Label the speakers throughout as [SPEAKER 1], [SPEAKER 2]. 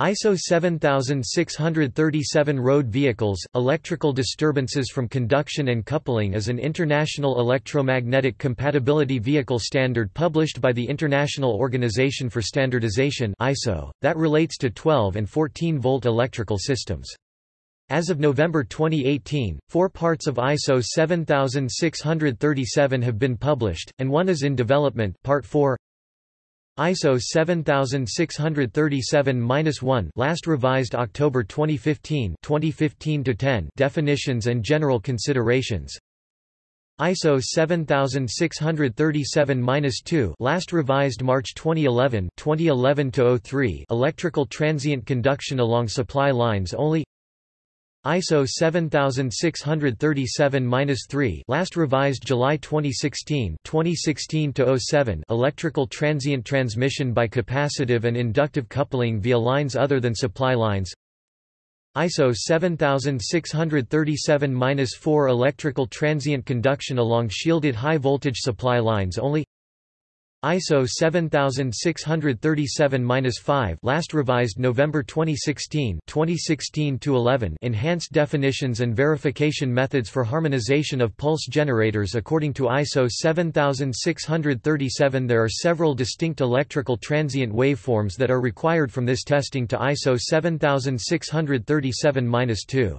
[SPEAKER 1] ISO 7637 Road vehicles, electrical disturbances from conduction and coupling is an international electromagnetic compatibility vehicle standard published by the International Organization for Standardization ISO, that relates to 12 and 14-volt electrical systems. As of November 2018, four parts of ISO 7637 have been published, and one is in development Part 4. ISO 7637-1 last revised October 2015 2015-10 definitions and general considerations. ISO 7637-2 last revised March 2011 2011-03 electrical transient conduction along supply lines only ISO 7637-3 last revised July 2016 2016-07 electrical transient transmission by capacitive and inductive coupling via lines other than supply lines. ISO 7637-4 electrical transient conduction along shielded high voltage supply lines only ISO 7637-5 last revised November 2016 2016-11 enhanced definitions and verification methods for harmonization of pulse generators according to ISO 7637 there are several distinct electrical transient waveforms that are required from this testing to ISO 7637-2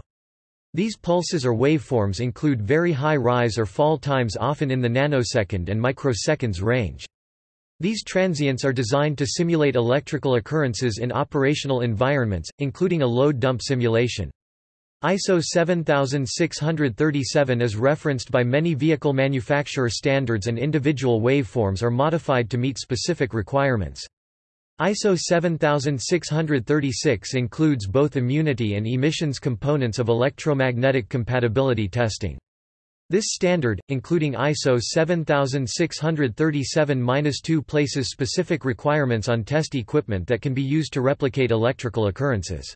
[SPEAKER 1] these pulses or waveforms include very high rise or fall times often in the nanosecond and microseconds range these transients are designed to simulate electrical occurrences in operational environments, including a load dump simulation. ISO 7637 is referenced by many vehicle manufacturer standards and individual waveforms are modified to meet specific requirements. ISO 7636 includes both immunity and emissions components of electromagnetic compatibility testing. This standard, including ISO 7637-2 places specific requirements on test equipment that can be used to replicate electrical occurrences.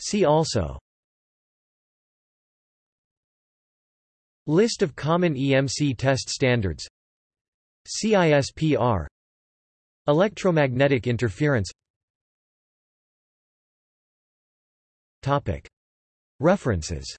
[SPEAKER 1] See also. List of common EMC test standards. CISPR Electromagnetic interference References